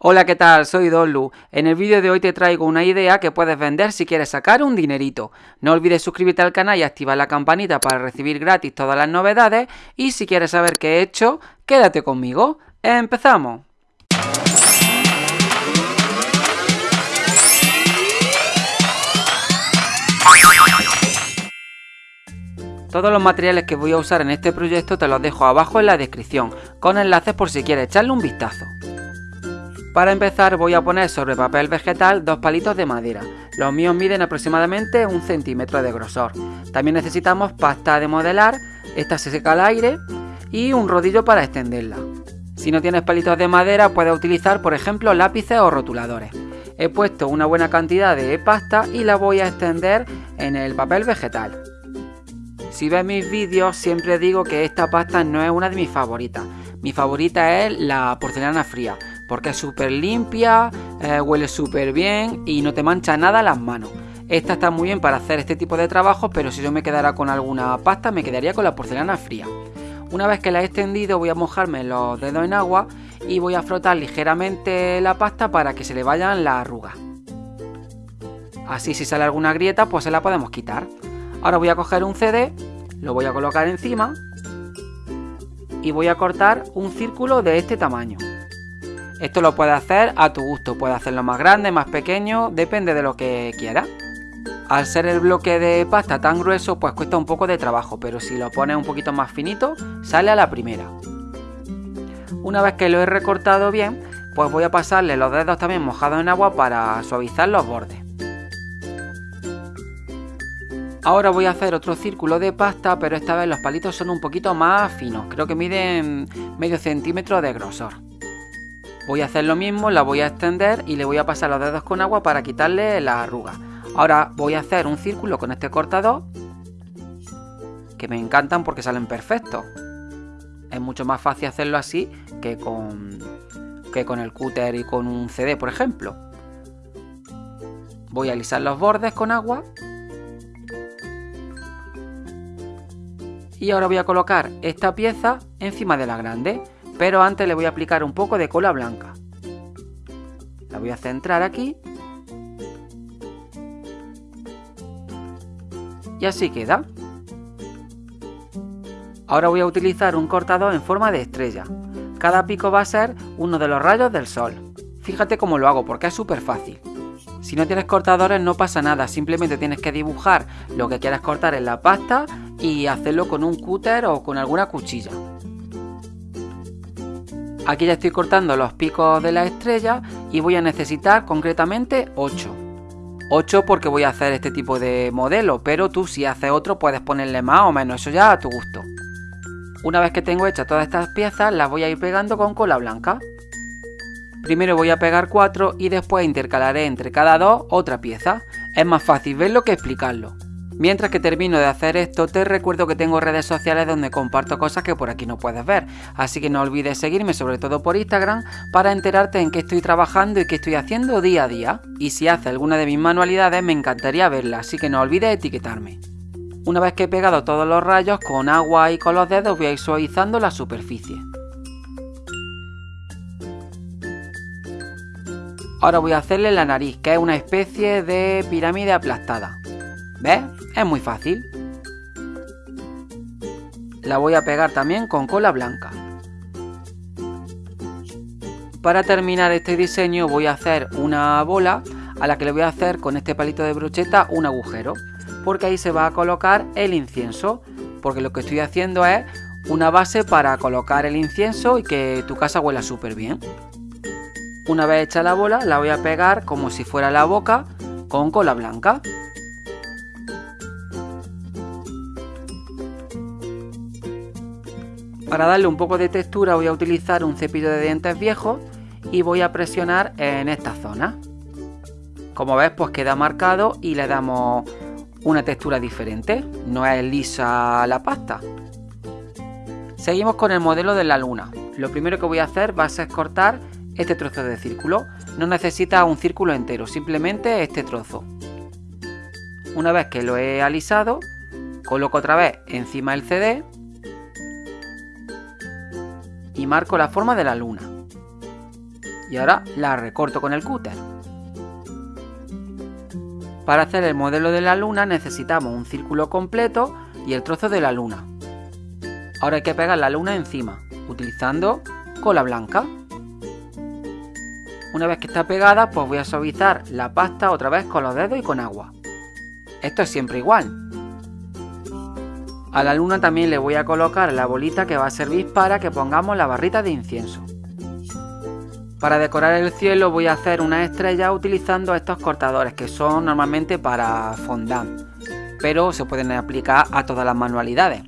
Hola, ¿qué tal? Soy Donlu. En el vídeo de hoy te traigo una idea que puedes vender si quieres sacar un dinerito. No olvides suscribirte al canal y activar la campanita para recibir gratis todas las novedades. Y si quieres saber qué he hecho, quédate conmigo. ¡Empezamos! Todos los materiales que voy a usar en este proyecto te los dejo abajo en la descripción, con enlaces por si quieres echarle un vistazo. Para empezar voy a poner sobre papel vegetal dos palitos de madera. Los míos miden aproximadamente un centímetro de grosor. También necesitamos pasta de modelar, esta se seca al aire y un rodillo para extenderla. Si no tienes palitos de madera puedes utilizar por ejemplo lápices o rotuladores. He puesto una buena cantidad de pasta y la voy a extender en el papel vegetal. Si ves mis vídeos siempre digo que esta pasta no es una de mis favoritas. Mi favorita es la porcelana fría, porque es súper limpia, eh, huele súper bien y no te mancha nada las manos. Esta está muy bien para hacer este tipo de trabajo, pero si yo me quedara con alguna pasta me quedaría con la porcelana fría. Una vez que la he extendido voy a mojarme los dedos en agua y voy a frotar ligeramente la pasta para que se le vayan las arrugas. Así si sale alguna grieta pues se la podemos quitar. Ahora voy a coger un CD, lo voy a colocar encima y voy a cortar un círculo de este tamaño. Esto lo puedes hacer a tu gusto, puedes hacerlo más grande, más pequeño, depende de lo que quieras. Al ser el bloque de pasta tan grueso, pues cuesta un poco de trabajo, pero si lo pones un poquito más finito, sale a la primera. Una vez que lo he recortado bien, pues voy a pasarle los dedos también mojados en agua para suavizar los bordes. Ahora voy a hacer otro círculo de pasta, pero esta vez los palitos son un poquito más finos, creo que miden medio centímetro de grosor. Voy a hacer lo mismo, la voy a extender y le voy a pasar los dedos con agua para quitarle la arruga. Ahora voy a hacer un círculo con este cortador, que me encantan porque salen perfectos. Es mucho más fácil hacerlo así que con, que con el cúter y con un CD, por ejemplo. Voy a alisar los bordes con agua. Y ahora voy a colocar esta pieza encima de la grande pero antes le voy a aplicar un poco de cola blanca. La voy a centrar aquí. Y así queda. Ahora voy a utilizar un cortador en forma de estrella. Cada pico va a ser uno de los rayos del sol. Fíjate cómo lo hago porque es súper fácil. Si no tienes cortadores no pasa nada, simplemente tienes que dibujar lo que quieras cortar en la pasta y hacerlo con un cúter o con alguna cuchilla. Aquí ya estoy cortando los picos de la estrella y voy a necesitar concretamente 8. 8 porque voy a hacer este tipo de modelo, pero tú si haces otro puedes ponerle más o menos, eso ya a tu gusto. Una vez que tengo hechas todas estas piezas las voy a ir pegando con cola blanca. Primero voy a pegar 4 y después intercalaré entre cada dos otra pieza. Es más fácil verlo que explicarlo. Mientras que termino de hacer esto, te recuerdo que tengo redes sociales donde comparto cosas que por aquí no puedes ver, así que no olvides seguirme sobre todo por Instagram para enterarte en qué estoy trabajando y qué estoy haciendo día a día. Y si haces alguna de mis manualidades me encantaría verla, así que no olvides etiquetarme. Una vez que he pegado todos los rayos, con agua y con los dedos voy a ir suavizando la superficie. Ahora voy a hacerle la nariz, que es una especie de pirámide aplastada. ¿Ves? Es muy fácil. La voy a pegar también con cola blanca. Para terminar este diseño voy a hacer una bola a la que le voy a hacer con este palito de brocheta un agujero. Porque ahí se va a colocar el incienso. Porque lo que estoy haciendo es una base para colocar el incienso y que tu casa huela súper bien. Una vez hecha la bola la voy a pegar como si fuera la boca con cola blanca. Para darle un poco de textura voy a utilizar un cepillo de dientes viejo y voy a presionar en esta zona. Como ves pues queda marcado y le damos una textura diferente, no es lisa la pasta. Seguimos con el modelo de la luna. Lo primero que voy a hacer va a ser cortar este trozo de círculo. No necesita un círculo entero, simplemente este trozo. Una vez que lo he alisado, coloco otra vez encima el CD y marco la forma de la luna. y ahora la recorto con el cúter. Para hacer el modelo de la luna necesitamos un círculo completo y el trozo de la luna. Ahora hay que pegar la luna encima, utilizando cola blanca. Una vez que está pegada, pues voy a suavizar la pasta otra vez con los dedos y con agua. Esto es siempre igual. A la luna también le voy a colocar la bolita que va a servir para que pongamos la barrita de incienso. Para decorar el cielo voy a hacer una estrella utilizando estos cortadores que son normalmente para fondant, pero se pueden aplicar a todas las manualidades.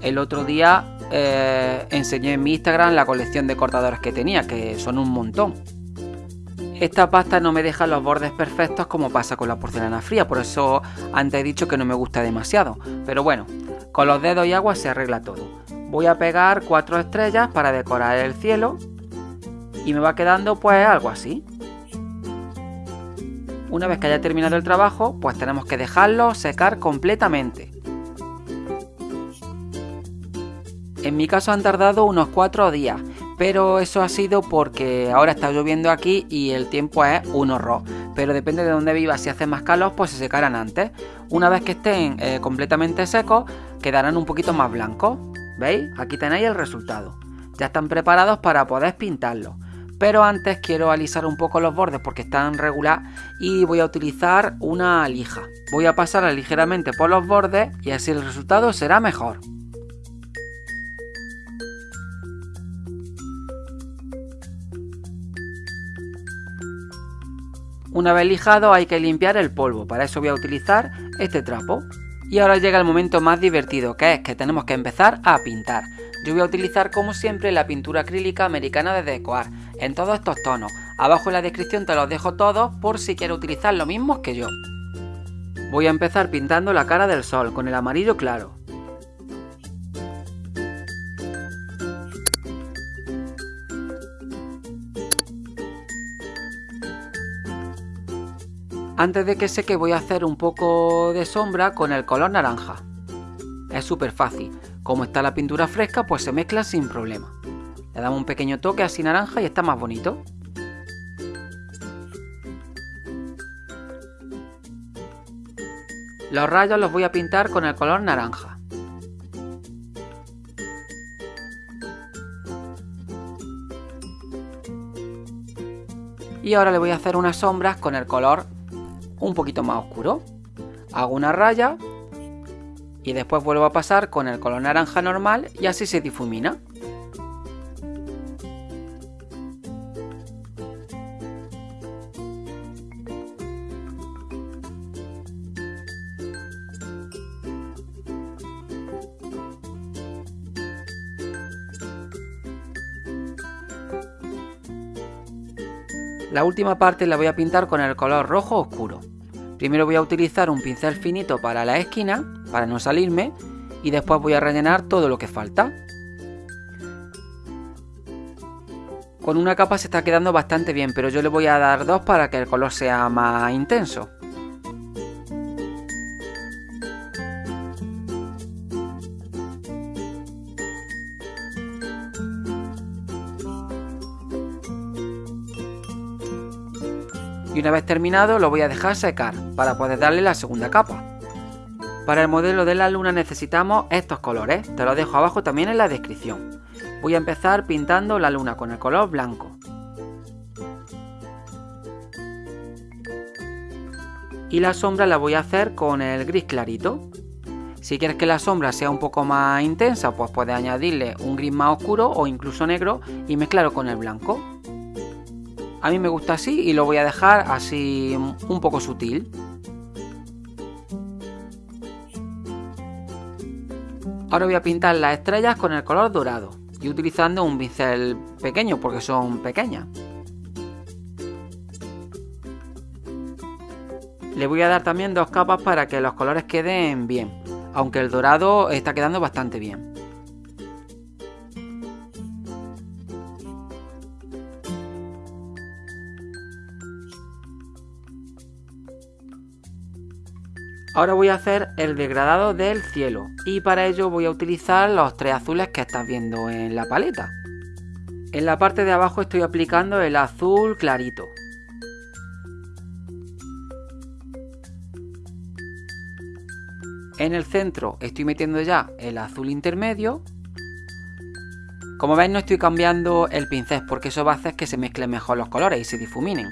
El otro día eh, enseñé en mi Instagram la colección de cortadores que tenía, que son un montón. Esta pasta no me deja los bordes perfectos como pasa con la porcelana fría, por eso antes he dicho que no me gusta demasiado. Pero bueno, con los dedos y agua se arregla todo. Voy a pegar cuatro estrellas para decorar el cielo y me va quedando pues algo así. Una vez que haya terminado el trabajo, pues tenemos que dejarlo secar completamente. En mi caso han tardado unos 4 días, pero eso ha sido porque ahora está lloviendo aquí y el tiempo es un horror. Pero depende de dónde vivas, si hace más calor, pues se secarán antes. Una vez que estén eh, completamente secos, quedarán un poquito más blancos. ¿Veis? Aquí tenéis el resultado. Ya están preparados para poder pintarlos pero antes quiero alisar un poco los bordes porque están regular y voy a utilizar una lija. Voy a pasarla ligeramente por los bordes y así el resultado será mejor. Una vez lijado hay que limpiar el polvo, para eso voy a utilizar este trapo. Y ahora llega el momento más divertido, que es que tenemos que empezar a pintar. Yo voy a utilizar como siempre la pintura acrílica americana de Decoar, en todos estos tonos. Abajo en la descripción te los dejo todos por si quieres utilizar lo mismo que yo. Voy a empezar pintando la cara del sol con el amarillo claro. Antes de que seque voy a hacer un poco de sombra con el color naranja. Es súper fácil. Como está la pintura fresca, pues se mezcla sin problema. Le damos un pequeño toque así naranja y está más bonito. Los rayos los voy a pintar con el color naranja. Y ahora le voy a hacer unas sombras con el color un poquito más oscuro. Hago una raya y después vuelvo a pasar con el color naranja normal y así se difumina. La última parte la voy a pintar con el color rojo oscuro. Primero voy a utilizar un pincel finito para la esquina, para no salirme, y después voy a rellenar todo lo que falta. Con una capa se está quedando bastante bien, pero yo le voy a dar dos para que el color sea más intenso. Y una vez terminado lo voy a dejar secar para poder darle la segunda capa. Para el modelo de la luna necesitamos estos colores, te los dejo abajo también en la descripción. Voy a empezar pintando la luna con el color blanco. Y la sombra la voy a hacer con el gris clarito. Si quieres que la sombra sea un poco más intensa, pues puedes añadirle un gris más oscuro o incluso negro y mezclarlo con el blanco. A mí me gusta así y lo voy a dejar así un poco sutil. Ahora voy a pintar las estrellas con el color dorado y utilizando un pincel pequeño porque son pequeñas. Le voy a dar también dos capas para que los colores queden bien, aunque el dorado está quedando bastante bien. Ahora voy a hacer el degradado del cielo y para ello voy a utilizar los tres azules que estás viendo en la paleta. En la parte de abajo estoy aplicando el azul clarito. En el centro estoy metiendo ya el azul intermedio. Como veis no estoy cambiando el pincel porque eso va a hacer que se mezclen mejor los colores y se difuminen.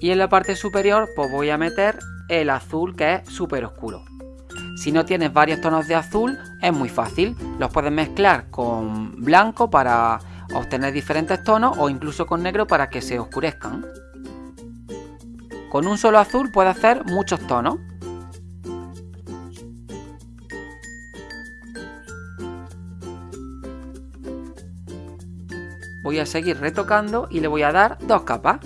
Y en la parte superior pues voy a meter el azul que es súper oscuro. Si no tienes varios tonos de azul es muy fácil, los puedes mezclar con blanco para obtener diferentes tonos o incluso con negro para que se oscurezcan. Con un solo azul puede hacer muchos tonos. Voy a seguir retocando y le voy a dar dos capas.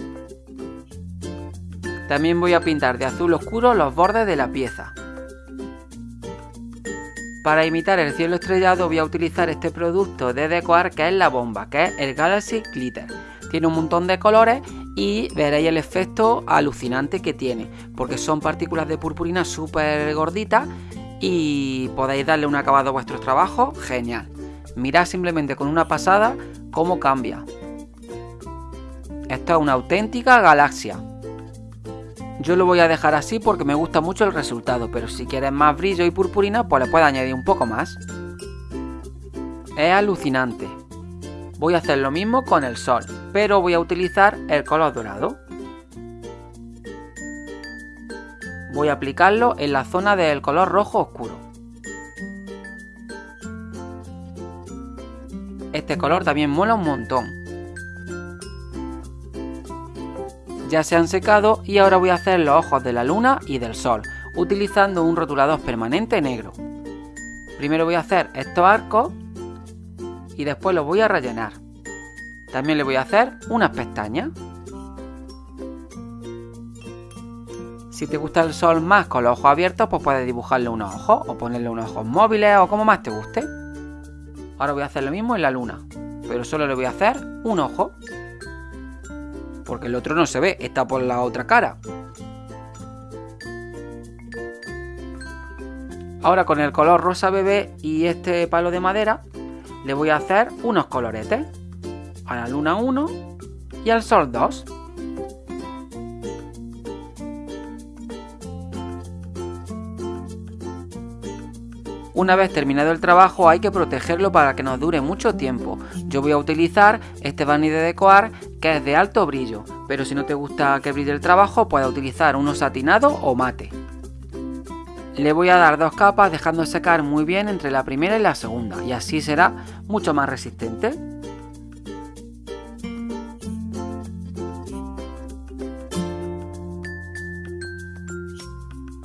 También voy a pintar de azul oscuro los bordes de la pieza. Para imitar el cielo estrellado voy a utilizar este producto de Decoar que es la bomba, que es el Galaxy Glitter. Tiene un montón de colores y veréis el efecto alucinante que tiene, porque son partículas de purpurina súper gorditas y podéis darle un acabado a vuestros trabajos genial. Mirad simplemente con una pasada cómo cambia. Esto es una auténtica galaxia. Yo lo voy a dejar así porque me gusta mucho el resultado, pero si quieres más brillo y purpurina, pues le puedes añadir un poco más. Es alucinante. Voy a hacer lo mismo con el sol, pero voy a utilizar el color dorado. Voy a aplicarlo en la zona del color rojo oscuro. Este color también mola un montón. Ya se han secado y ahora voy a hacer los ojos de la luna y del sol, utilizando un rotulador permanente negro. Primero voy a hacer estos arcos y después lo voy a rellenar. También le voy a hacer unas pestañas. Si te gusta el sol más con los ojos abiertos, pues puedes dibujarle unos ojos o ponerle unos ojos móviles o como más te guste. Ahora voy a hacer lo mismo en la luna, pero solo le voy a hacer un ojo. Porque el otro no se ve, está por la otra cara. Ahora con el color rosa bebé y este palo de madera le voy a hacer unos coloretes. A la luna 1 y al sol 2. Una vez terminado el trabajo hay que protegerlo para que nos dure mucho tiempo. Yo voy a utilizar este barniz de decoar que es de alto brillo, pero si no te gusta que brille el trabajo puedes utilizar uno satinado o mate. Le voy a dar dos capas dejando secar muy bien entre la primera y la segunda y así será mucho más resistente.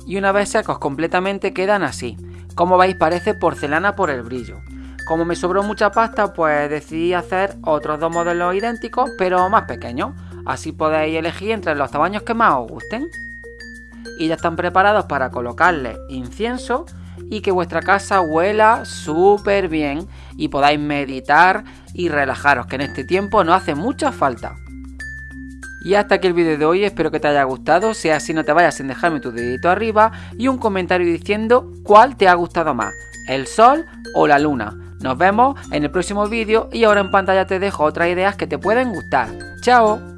Y una vez secos completamente quedan así. Como veis parece porcelana por el brillo. Como me sobró mucha pasta pues decidí hacer otros dos modelos idénticos pero más pequeños. Así podéis elegir entre los tamaños que más os gusten y ya están preparados para colocarle incienso y que vuestra casa huela súper bien y podáis meditar y relajaros, que en este tiempo no hace mucha falta. Y hasta aquí el vídeo de hoy, espero que te haya gustado, si así no te vayas sin dejarme tu dedito arriba y un comentario diciendo cuál te ha gustado más, el sol o la luna. Nos vemos en el próximo vídeo y ahora en pantalla te dejo otras ideas que te pueden gustar. ¡Chao!